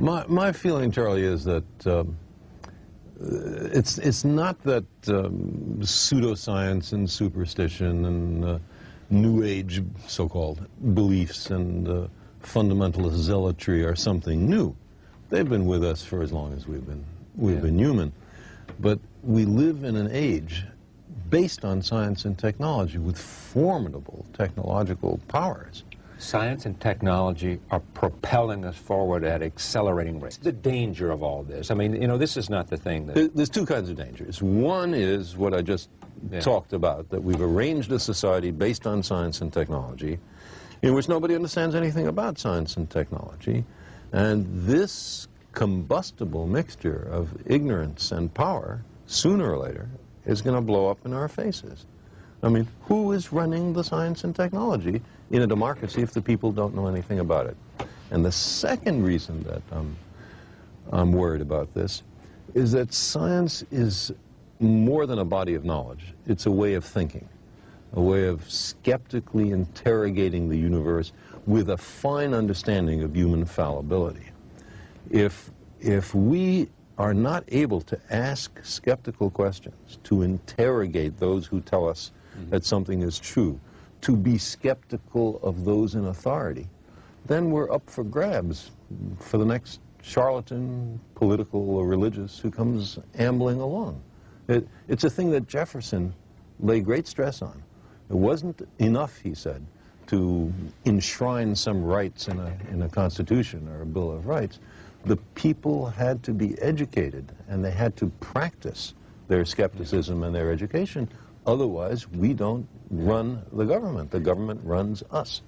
My, my feeling, Charlie, is that um, it's, it's not that um, pseudoscience and superstition and uh, New Age so-called beliefs and uh, fundamentalist zealotry are something new. They've been with us for as long as we've been, we've yeah. been human. But we live in an age based on science and technology with formidable technological powers. Science and technology are propelling us forward at accelerating rates. The danger of all this, I mean, you know, this is not the thing that... There's two kinds of dangers. One is what I just yeah. talked about, that we've arranged a society based on science and technology in which nobody understands anything about science and technology. And this combustible mixture of ignorance and power, sooner or later, is going to blow up in our faces. I mean, who is running the science and technology in a democracy if the people don't know anything about it? And the second reason that I'm, I'm worried about this is that science is more than a body of knowledge. It's a way of thinking, a way of skeptically interrogating the universe with a fine understanding of human fallibility. If, if we are not able to ask skeptical questions, to interrogate those who tell us. Mm-hmm. that something is true, to be skeptical of those in authority, then we're up for grabs for the next charlatan, political or religious, who comes ambling along. It, it's a thing that Jefferson laid great stress on. It wasn't enough, he said, to enshrine some rights in a, in a constitution or a Bill of Rights. The people had to be educated and they had to practice their skepticism and their education. Otherwise, we don't run the government. The government runs us.